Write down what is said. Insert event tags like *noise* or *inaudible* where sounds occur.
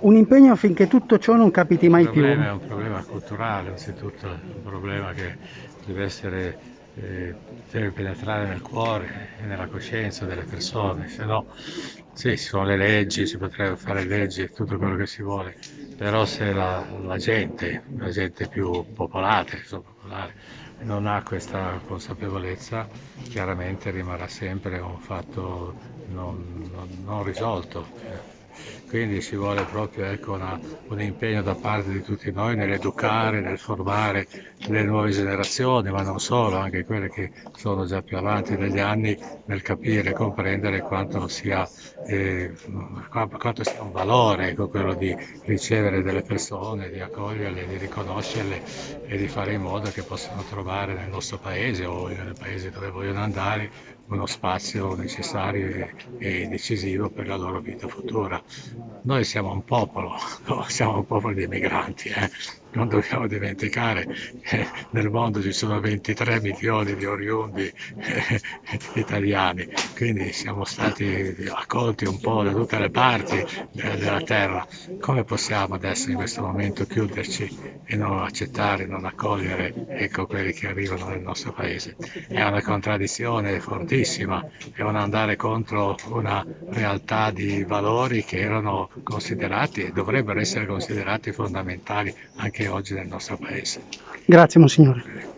un impegno affinché tutto ciò non capiti mai più. Il problema è un problema culturale, innanzitutto un problema che deve essere eh, deve penetrare nel cuore e nella coscienza delle persone, se no sì, ci sono le leggi, si potrebbe fare leggi, tutto quello che si vuole, però se la, la gente, la gente più popolata, popolare, non ha questa consapevolezza, chiaramente rimarrà sempre un fatto non, non, non risolto. Quindi ci vuole proprio ecco, una, un impegno da parte di tutti noi nell'educare, nel formare le nuove generazioni, ma non solo, anche quelle che sono già più avanti negli anni, nel capire e comprendere quanto sia, eh, quanto sia un valore ecco, quello di ricevere delle persone, di accoglierle, di riconoscerle e di fare in modo che possano trovare nel nostro paese o nel paese dove vogliono andare uno spazio necessario e decisivo per la loro vita futura. Noi siamo un popolo, *laughs* siamo un popolo di migranti, eh? Non dobbiamo dimenticare che nel mondo ci sono 23 milioni di oriundi eh, italiani, quindi siamo stati accolti un po' da tutte le parti della terra. Come possiamo adesso in questo momento chiuderci e non accettare, non accogliere ecco, quelli che arrivano nel nostro paese? È una contraddizione fortissima, è un andare contro una realtà di valori che erano considerati e dovrebbero essere considerati fondamentali anche oggi nel nostro paese. Grazie Monsignore.